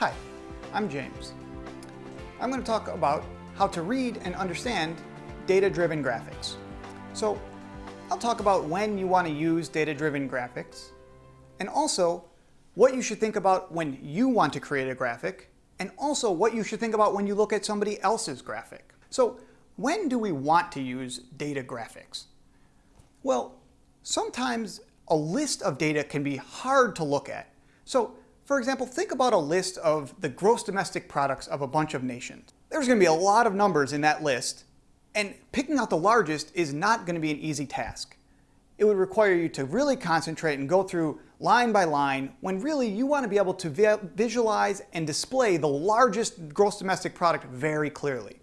Hi, I'm James. I'm going to talk about how to read and understand data-driven graphics. So I'll talk about when you want to use data-driven graphics, and also what you should think about when you want to create a graphic, and also what you should think about when you look at somebody else's graphic. So when do we want to use data graphics? Well, sometimes a list of data can be hard to look at. So for example, think about a list of the gross domestic products of a bunch of nations. There's going to be a lot of numbers in that list, and picking out the largest is not going to be an easy task. It would require you to really concentrate and go through line by line when really you want to be able to vi visualize and display the largest gross domestic product very clearly.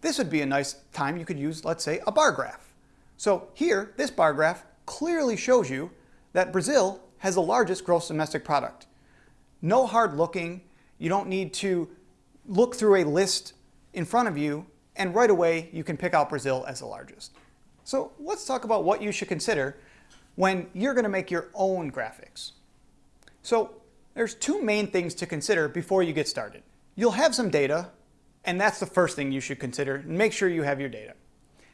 This would be a nice time you could use, let's say, a bar graph. So here, this bar graph clearly shows you that Brazil has the largest gross domestic product. No hard looking. You don't need to look through a list in front of you and right away you can pick out Brazil as the largest. So let's talk about what you should consider when you're going to make your own graphics. So there's two main things to consider before you get started. You'll have some data and that's the first thing you should consider. And make sure you have your data.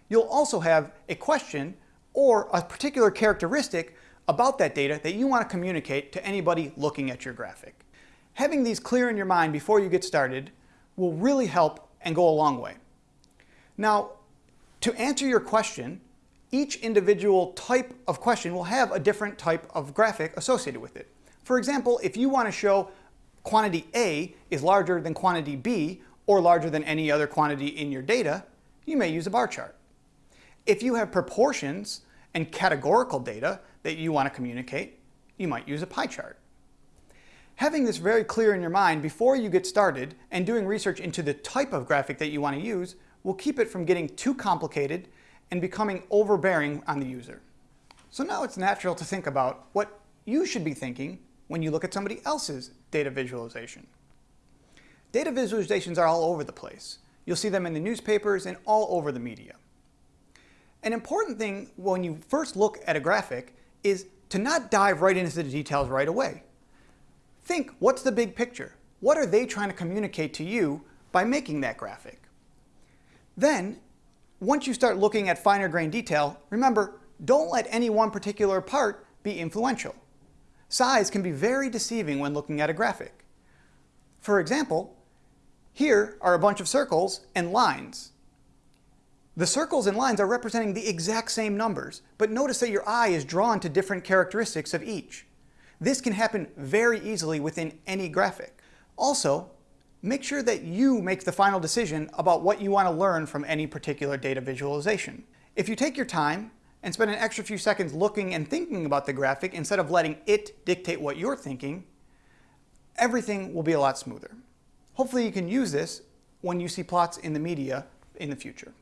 You'll also have a question or a particular characteristic about that data that you want to communicate to anybody looking at your graphic. Having these clear in your mind before you get started will really help and go a long way. Now, to answer your question, each individual type of question will have a different type of graphic associated with it. For example, if you want to show quantity A is larger than quantity B or larger than any other quantity in your data, you may use a bar chart. If you have proportions and categorical data that you want to communicate, you might use a pie chart. Having this very clear in your mind before you get started and doing research into the type of graphic that you want to use will keep it from getting too complicated and becoming overbearing on the user. So now it's natural to think about what you should be thinking when you look at somebody else's data visualization. Data visualizations are all over the place. You'll see them in the newspapers and all over the media. An important thing when you first look at a graphic is to not dive right into the details right away. Think, what's the big picture? What are they trying to communicate to you by making that graphic? Then, once you start looking at finer grain detail, remember, don't let any one particular part be influential. Size can be very deceiving when looking at a graphic. For example, here are a bunch of circles and lines. The circles and lines are representing the exact same numbers, but notice that your eye is drawn to different characteristics of each. This can happen very easily within any graphic. Also, make sure that you make the final decision about what you want to learn from any particular data visualization. If you take your time and spend an extra few seconds looking and thinking about the graphic instead of letting it dictate what you're thinking, everything will be a lot smoother. Hopefully you can use this when you see plots in the media in the future.